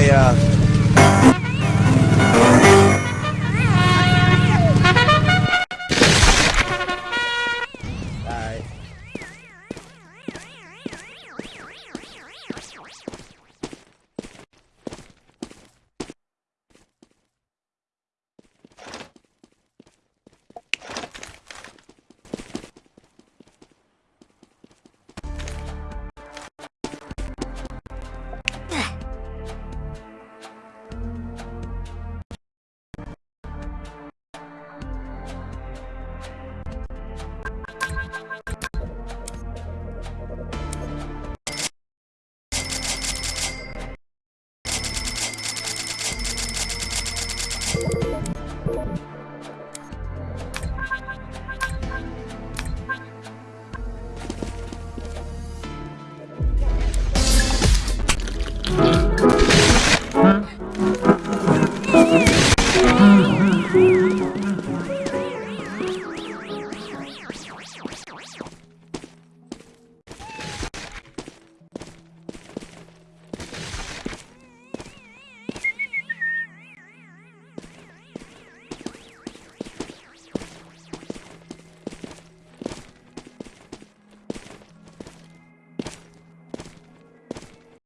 Yeah. uh,